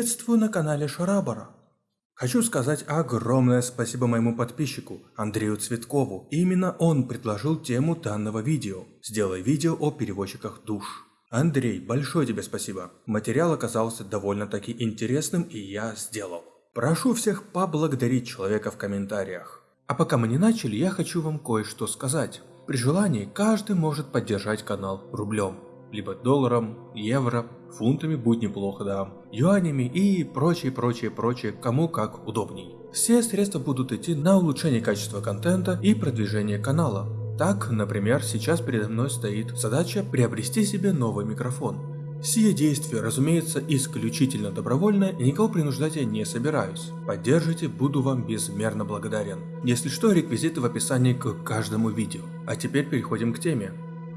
Приветствую на канале Шарабара. Хочу сказать огромное спасибо моему подписчику Андрею Цветкову. Именно он предложил тему данного видео. Сделай видео о переводчиках душ. Андрей, большое тебе спасибо. Материал оказался довольно-таки интересным и я сделал. Прошу всех поблагодарить человека в комментариях. А пока мы не начали, я хочу вам кое-что сказать. При желании каждый может поддержать канал рублем либо долларом, евро, фунтами будет неплохо, да, юанями и прочее, прочее, прочее, кому как удобней. Все средства будут идти на улучшение качества контента и продвижение канала. Так, например, сейчас передо мной стоит задача приобрести себе новый микрофон. Сие действие, разумеется, исключительно добровольное и никого принуждать я не собираюсь. Поддержите, буду вам безмерно благодарен. Если что, реквизиты в описании к каждому видео. А теперь переходим к теме.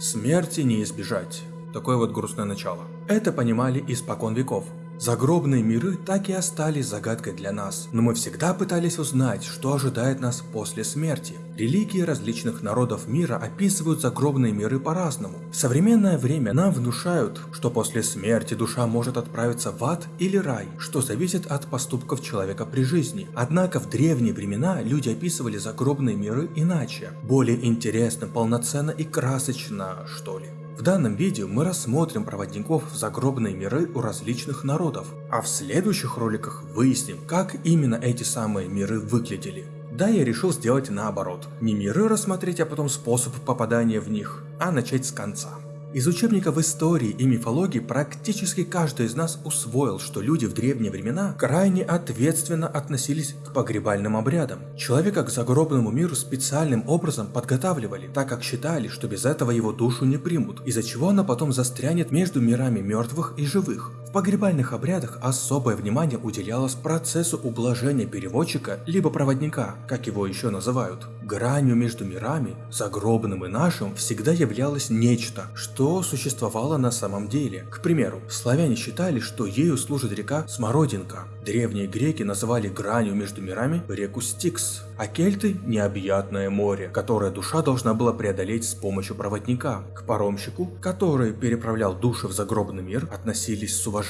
Смерти не избежать. Такое вот грустное начало. Это понимали испокон веков. Загробные миры так и остались загадкой для нас, но мы всегда пытались узнать, что ожидает нас после смерти. Религии различных народов мира описывают загробные миры по-разному. В современное время нам внушают, что после смерти душа может отправиться в ад или рай, что зависит от поступков человека при жизни. Однако в древние времена люди описывали загробные миры иначе, более интересно, полноценно и красочно, что ли. В данном видео мы рассмотрим проводников в загробные миры у различных народов, а в следующих роликах выясним, как именно эти самые миры выглядели. Да, я решил сделать наоборот. Не миры рассмотреть, а потом способ попадания в них, а начать с конца. Из учебников истории и мифологии практически каждый из нас усвоил, что люди в древние времена крайне ответственно относились к погребальным обрядам. Человека к загробному миру специальным образом подготавливали, так как считали, что без этого его душу не примут, из-за чего она потом застрянет между мирами мертвых и живых. Погребальных обрядах особое внимание уделялось процессу ублажения переводчика либо проводника, как его еще называют. Гранью между мирами, загробным и нашим, всегда являлось нечто, что что существовало на самом деле. К примеру, славяне считали, что ею служит река Смородинка. Древние греки называли гранью между мирами реку Стикс, а кельты – необъятное море, которое душа должна была преодолеть с помощью проводника. К паромщику, который переправлял души в загробный мир, относились с уважением.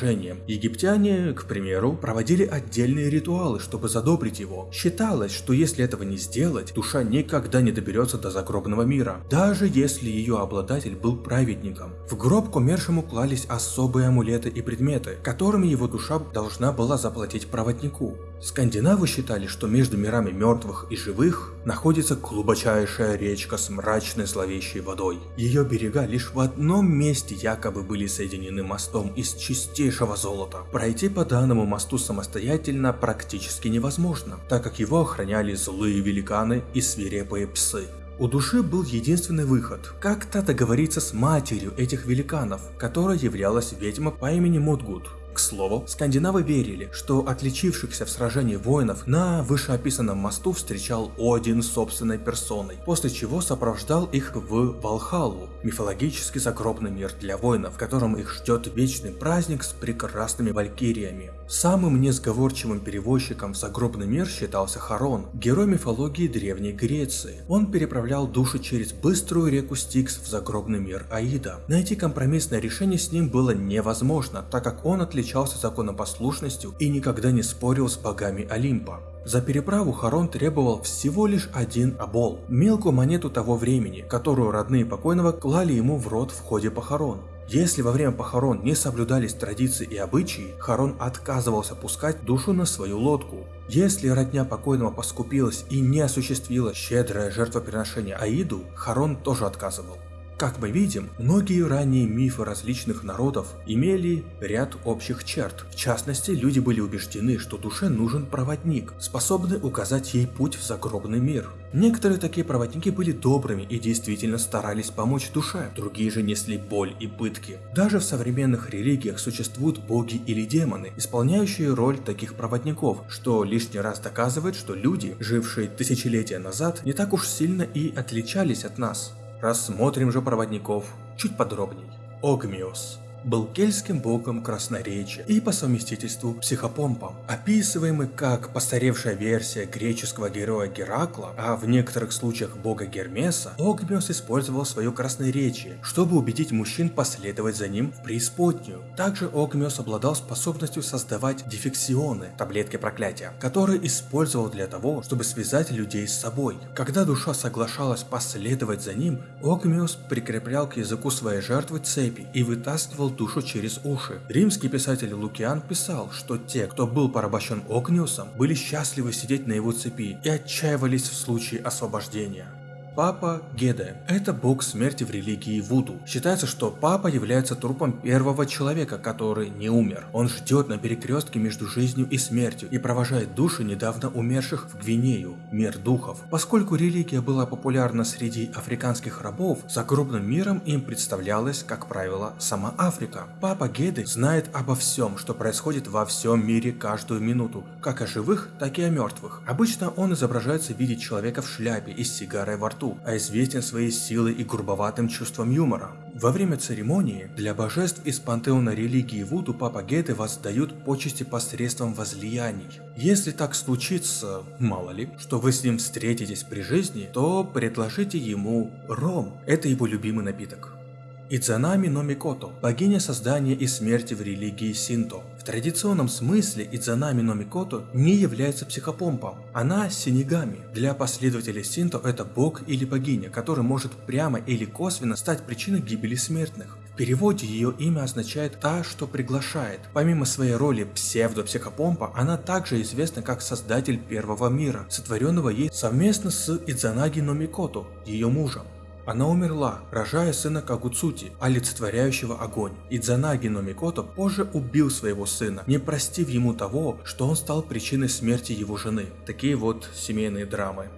Египтяне, к примеру, проводили отдельные ритуалы, чтобы задобрить его. Считалось, что если этого не сделать, душа никогда не доберется до загробного мира, даже если ее обладатель был праведник праведником. В гроб к умершему клались особые амулеты и предметы, которыми его душа должна была заплатить проводнику. Скандинавы считали, что между мирами мертвых и живых находится глубочайшая речка с мрачной зловещей водой. Ее берега лишь в одном месте якобы были соединены мостом из чистейшего золота. Пройти по данному мосту самостоятельно практически невозможно, так как его охраняли злые великаны и свирепые псы. У души был единственный выход – как-то договориться с матерью этих великанов, которая являлась ведьма по имени Мудгуд. К слову, скандинавы верили, что отличившихся в сражении воинов на вышеописанном мосту встречал Один собственной персоной, после чего сопровождал их в Валхалу, мифологический загробный мир для воинов, в котором их ждет вечный праздник с прекрасными валькириями. Самым несговорчивым перевозчиком в загробный мир считался Харон, герой мифологии Древней Греции. Он переправлял души через быструю реку Стикс в загробный мир Аида. Найти компромиссное решение с ним было невозможно, так как он отличался отличался законопослушностью и никогда не спорил с богами Олимпа. За переправу Харон требовал всего лишь один обол, мелкую монету того времени, которую родные покойного клали ему в рот в ходе похорон. Если во время похорон не соблюдались традиции и обычаи, Харон отказывался пускать душу на свою лодку. Если родня покойного поскупилась и не осуществила щедрое жертвоприношение Аиду, Харон тоже отказывал. Как мы видим, многие ранние мифы различных народов имели ряд общих черт. В частности, люди были убеждены, что душе нужен проводник, способный указать ей путь в загробный мир. Некоторые такие проводники были добрыми и действительно старались помочь душе, другие же несли боль и пытки. Даже в современных религиях существуют боги или демоны, исполняющие роль таких проводников, что лишний раз доказывает, что люди, жившие тысячелетия назад, не так уж сильно и отличались от нас. Рассмотрим же проводников чуть подробней. Огмиос. Был кельтским богом красноречия и по совместительству психопомпом, описываемый как постаревшая версия греческого героя Геракла, а в некоторых случаях бога Гермеса, Огмиос использовал свое красноречие, чтобы убедить мужчин последовать за ним в преисподнюю. Также Огмиос обладал способностью создавать дефексионы, таблетки проклятия, которые использовал для того, чтобы связать людей с собой. Когда душа соглашалась последовать за ним, Огмиос прикреплял к языку своей жертвы цепи и вытаскивал душу через уши. Римский писатель Лукиан писал, что те, кто был порабощен Огниусом, были счастливы сидеть на его цепи и отчаивались в случае освобождения. Папа Геде – это бог смерти в религии Вуду. Считается, что Папа является трупом первого человека, который не умер. Он ждет на перекрестке между жизнью и смертью и провожает души недавно умерших в Гвинею, мир духов. Поскольку религия была популярна среди африканских рабов, загробным миром им представлялась, как правило, сама Африка. Папа Геде знает обо всем, что происходит во всем мире каждую минуту, как о живых, так и о мертвых. Обычно он изображается в виде человека в шляпе и с сигарой во рту красоту, а известен своей силой и грубоватым чувством юмора. Во время церемонии для божеств из пантеона религии Вуду Папа Геды воздают почести посредством возлияний. Если так случится, мало ли, что вы с ним встретитесь при жизни, то предложите ему ром. Это его любимый напиток. Идзанами но Микото – богиня создания и смерти в религии Синто. В традиционном смысле Идзанами но Микото не является психопомпом. Она синигами. Для последователей Синто это бог или богиня, который может прямо или косвенно стать причиной гибели смертных. В переводе ее имя означает «та, что приглашает». Помимо своей роли псевдо-психопомпа, она также известна как создатель первого мира, сотворенного ей совместно с Идзанаги но Микото, ее мужем. Она умерла, рожая сына Кагуцути, олицетворяющего огонь. Идзанаги но Микото позже убил своего сына, не простив ему того, что он стал причиной смерти его жены. Такие вот семейные драмы.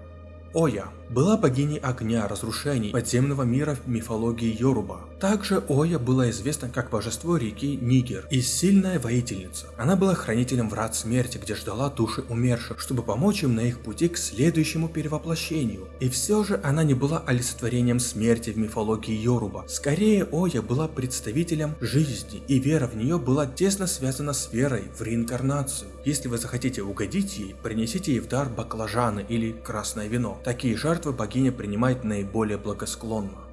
Оя была богиней огня, разрушений, подземного мира в мифологии Йоруба. Также Оя была известна как божество реки Нигер и сильная воительница. Она была хранителем врат смерти, где ждала души умерших, чтобы помочь им на их пути к следующему перевоплощению. И все же она не была олицетворением смерти в мифологии Йоруба. Скорее, Оя была представителем жизни, и вера в нее была тесно связана с верой в реинкарнацию. Если вы захотите угодить ей, принесите ей в дар баклажаны или красное вино. Такие жертвы богиня принимает наиболее благосклонно.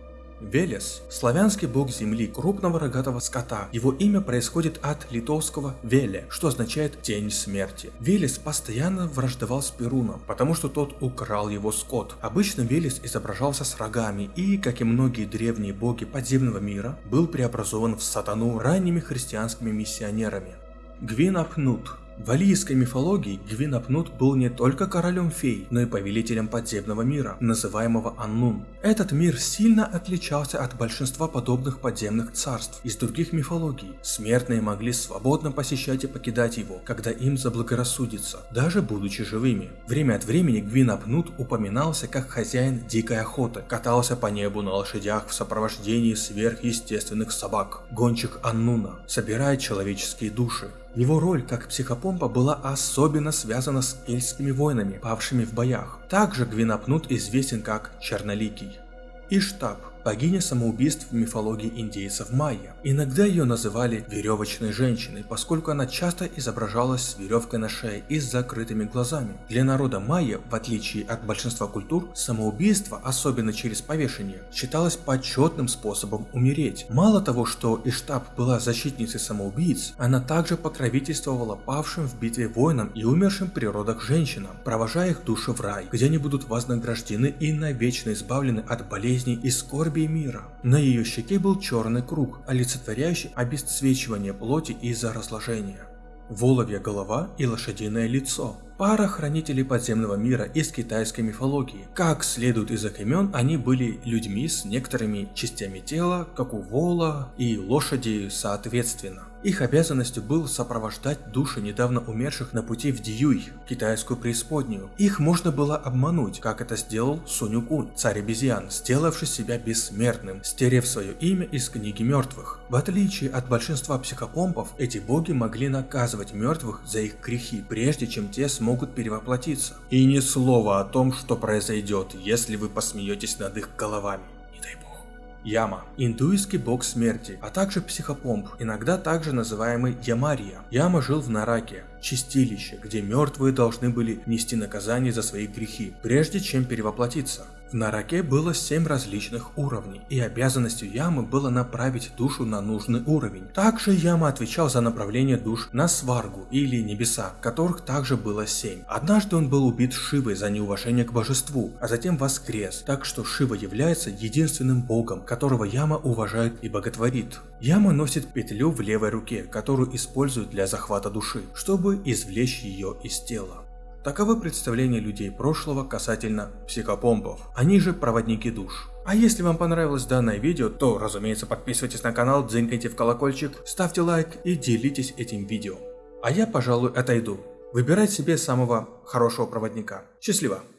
Велес – славянский бог земли, крупного рогатого скота. Его имя происходит от литовского «веле», что означает «тень смерти». Велес постоянно враждовал с Перуном, потому что тот украл его скот. Обычно Велес изображался с рогами и, как и многие древние боги подземного мира, был преобразован в сатану ранними христианскими миссионерами. Гвинапнут в алийской мифологии Гвинапнут был не только королем фей, но и повелителем подземного мира, называемого Аннун. Этот мир сильно отличался от большинства подобных подземных царств из других мифологий. Смертные могли свободно посещать и покидать его, когда им заблагорассудится, даже будучи живыми. Время от времени Гвинапнут упоминался как хозяин дикой охоты, катался по небу на лошадях в сопровождении сверхъестественных собак, гонщик Аннуна, собирая человеческие души. Его роль как психопомпа была особенно связана с кельтскими воинами, павшими в боях. Также Гвинапнут известен как Черноликий. Иштаб богиня самоубийств в мифологии индейцев майя. Иногда ее называли веревочной женщиной, поскольку она часто изображалась с веревкой на шее и с закрытыми глазами. Для народа майя, в отличие от большинства культур, самоубийство, особенно через повешение, считалось почетным способом умереть. Мало того, что Иштаб была защитницей самоубийц, она также покровительствовала павшим в битве воинам и умершим при родах женщинам, провожая их души в рай, где они будут вознаграждены и навечно избавлены от болезней и скорби скорби мира. На ее щеке был черный круг, олицетворяющий обесцвечивание плоти из-за разложения. Воловья голова и лошадиное лицо. Пара хранителей подземного мира из китайской мифологии. Как следует из их имен, они были людьми с некоторыми частями тела, как у вола и лошади соответственно. Их обязанностью было сопровождать души недавно умерших на пути в Диюй, китайскую преисподнюю. Их можно было обмануть, как это сделал Сунюкун, царь обезьян, сделавший себя бессмертным, стерев свое имя из книги мертвых. В отличие от большинства психопомпов, эти боги могли наказывать мертвых за их грехи, прежде чем те смогут перевоплотиться. И ни слова о том, что произойдет, если вы посмеетесь над их головами. Не дай бог. Яма – индуистский бог смерти, а также психопомп, иногда также называемый Ямария. Яма жил в Нараке, чистилище, где мертвые должны были нести наказание за свои грехи, прежде чем перевоплотиться. В Нараке было 7 различных уровней, и обязанностью Ямы было направить душу на нужный уровень. Также Яма отвечал за направление душ на Сваргу или небеса, которых также было 7. Однажды он был убит Шивой за неуважение к божеству, а затем воскрес, так что Шива является единственным богом, которого Яма уважает и боготворит. Яма носит петлю в левой руке, которую использует для захвата души, чтобы извлечь ее из тела. Таковы представления людей прошлого касательно психопомпов, они же проводники душ. А если вам понравилось данное видео, то разумеется подписывайтесь на канал, дзынькайте в колокольчик, ставьте лайк и делитесь этим видео. А я пожалуй отойду. Выбирать себе самого хорошего проводника. Счастливо!